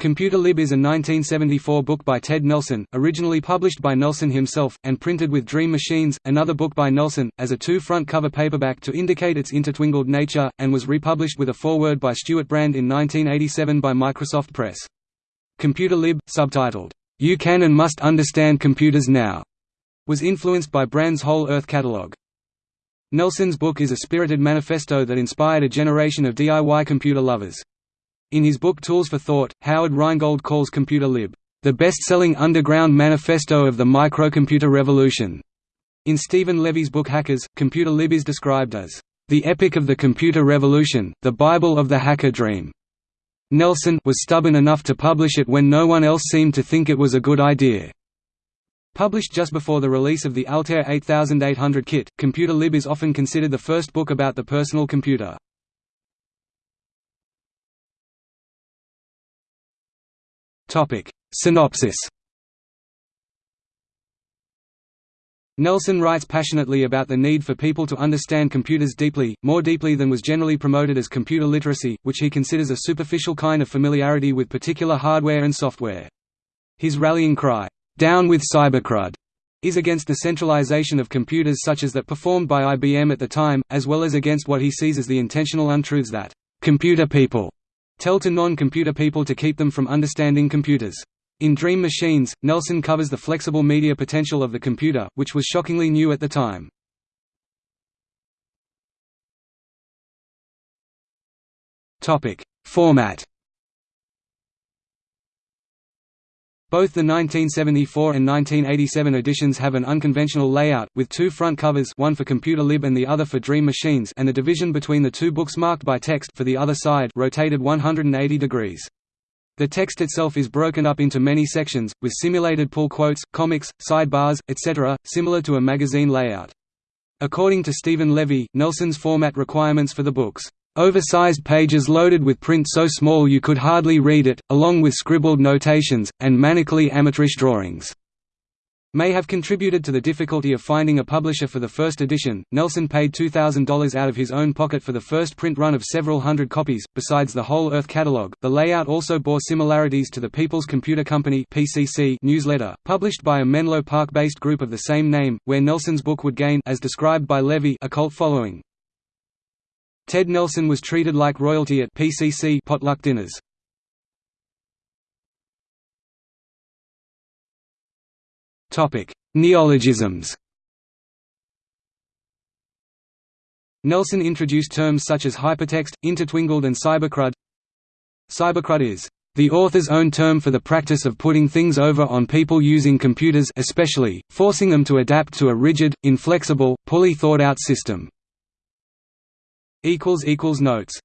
Computer Lib is a 1974 book by Ted Nelson, originally published by Nelson himself, and printed with Dream Machines, another book by Nelson, as a two-front cover paperback to indicate its intertwingled nature, and was republished with a foreword by Stewart Brand in 1987 by Microsoft Press. Computer Lib, subtitled, You Can and Must Understand Computers Now, was influenced by Brand's Whole Earth catalog. Nelson's book is a spirited manifesto that inspired a generation of DIY computer lovers. In his book Tools for Thought, Howard Rheingold calls Computer Lib, "...the best-selling underground manifesto of the microcomputer revolution." In Steven Levy's book Hackers, Computer Lib is described as, "...the epic of the computer revolution, the Bible of the hacker dream." Nelson was stubborn enough to publish it when no one else seemed to think it was a good idea. Published just before the release of the Altair 8800 kit, Computer Lib is often considered the first book about the personal computer. Topic. Synopsis Nelson writes passionately about the need for people to understand computers deeply, more deeply than was generally promoted as computer literacy, which he considers a superficial kind of familiarity with particular hardware and software. His rallying cry, "'Down with cybercrud' is against the centralization of computers such as that performed by IBM at the time, as well as against what he sees as the intentional untruths that "'computer people' tell to non-computer people to keep them from understanding computers. In Dream Machines, Nelson covers the flexible media potential of the computer, which was shockingly new at the time. Format Both the 1974 and 1987 editions have an unconventional layout, with two front covers one for Computer Lib and the other for Dream Machines and the division between the two books marked by text for the other side rotated 180 degrees. The text itself is broken up into many sections, with simulated pull quotes, comics, sidebars, etc., similar to a magazine layout. According to Steven Levy, Nelson's format requirements for the books Oversized pages loaded with print so small you could hardly read it, along with scribbled notations, and manically amateurish drawings may have contributed to the difficulty of finding a publisher for the first edition. Nelson paid $2,000 out of his own pocket for the first print run of several hundred copies. Besides the whole Earth catalog, the layout also bore similarities to the People's Computer Company (PCC) newsletter, published by a Menlo Park-based group of the same name, where Nelson's book would gain, as described by Levy, a cult following. Ted Nelson was treated like royalty at PCC potluck dinners. Topic: Neologisms. Nelson introduced terms such as hypertext, intertwingled and cybercrud. Cybercrud is the author's own term for the practice of putting things over on people using computers especially, forcing them to adapt to a rigid, inflexible, poorly thought-out system. Notes